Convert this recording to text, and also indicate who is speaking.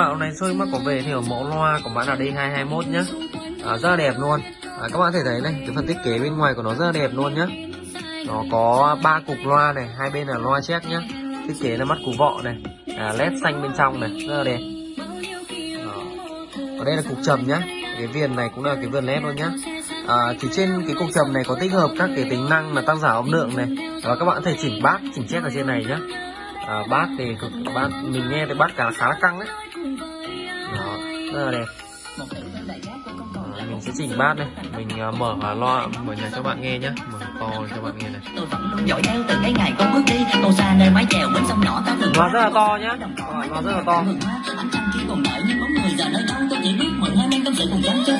Speaker 1: Bạn này xôi mắc có về thì ở mẫu loa của bạn là D221 nhá. À, Rất là đẹp luôn. À, Các bạn thể thấy này, cái phần thiết kế bên ngoài của nó rất là đẹp luôn nhá. Nó có ba cục loa này, hai bên là loa check nhá. Thiết kế là mắt cú vọ này à, LED xanh bên trong này, rất là đẹp. Đó. Ở đây là cục trầm nhá. Cái viền này cũng là cái viền LED luôn nhá. À, Thì trên cái cục trầm này có tích hợp các cái tính năng là tăng giảm âm lượng này. Và các bạn có thể chỉnh bass, chỉnh check ở trên này nhá. À, bass thì cực bass, mình nghe thì bass cả khá là căng đấy đó, rất là đẹp. À, mình sẽ chỉnh bass đây. Mình uh, mở uh, loa mở nhạc cho bạn nghe nhé mở to cho bạn nghe này.
Speaker 2: Dõi theo từng cái ngày con bước đi. Cầu xa nơi mái chèo bến sông nhỏ ta thường
Speaker 1: loa rất là to nhá. loa rất là to.
Speaker 2: Ánh trăng chỉ còn đợi nhưng bóng người giờ nơi đâu tôi chỉ biết mượn hai men tâm sự cùng trắng chơi với sầu